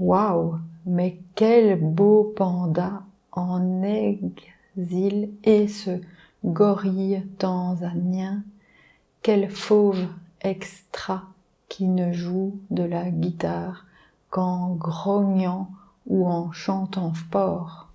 Waouh Mais quel beau panda en exil et ce gorille tanzanien. Quel fauve extra qui ne joue de la guitare qu'en grognant ou en chantant fort.